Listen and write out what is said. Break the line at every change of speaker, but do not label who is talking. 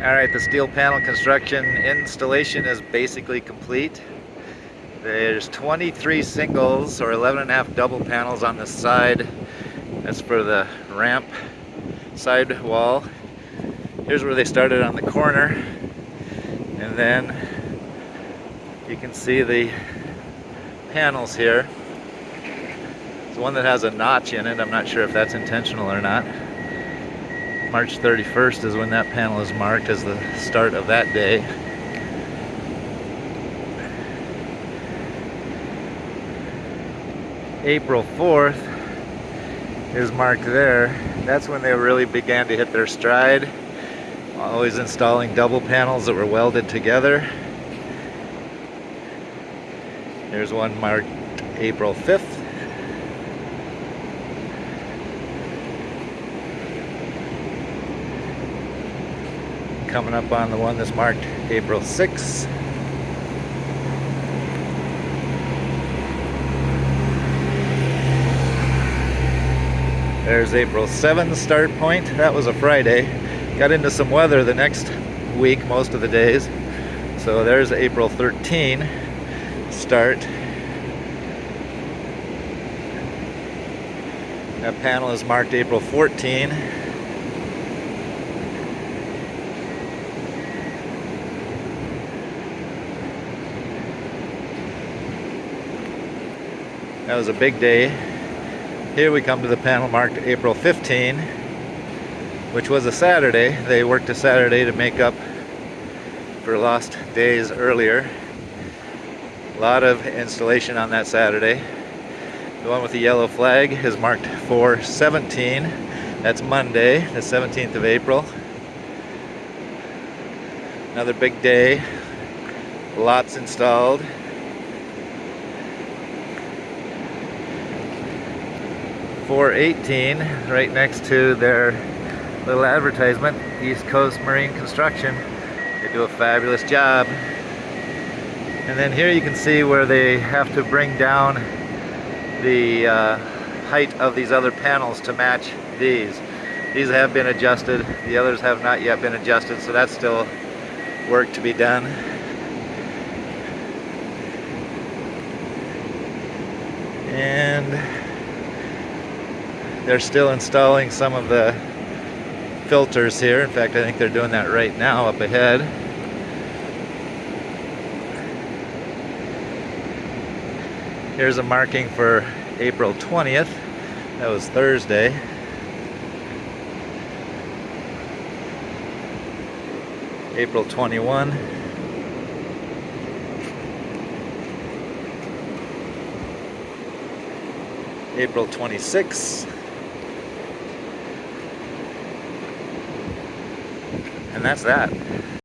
Alright, the steel panel construction installation is basically complete. There's 23 singles or 11 and a half double panels on the side. That's for the ramp side wall. Here's where they started on the corner. And then you can see the panels here. There's one that has a notch in it. I'm not sure if that's intentional or not. March 31st is when that panel is marked as the start of that day. April 4th is marked there. That's when they really began to hit their stride. Always installing double panels that were welded together. There's one marked April 5th. Coming up on the one that's marked April 6th. There's April 7th start point. That was a Friday. Got into some weather the next week, most of the days. So there's April 13 start. That panel is marked April 14. That was a big day. Here we come to the panel marked April 15, which was a Saturday. They worked a Saturday to make up for lost days earlier. A lot of installation on that Saturday. The one with the yellow flag is marked 417. That's Monday, the 17th of April. Another big day. Lots installed. 418 right next to their little advertisement East Coast Marine Construction. They do a fabulous job. And then here you can see where they have to bring down the uh, height of these other panels to match these. These have been adjusted the others have not yet been adjusted so that's still work to be done and they're still installing some of the filters here. In fact, I think they're doing that right now up ahead. Here's a marking for April 20th. That was Thursday. April 21. April 26th. And that's that.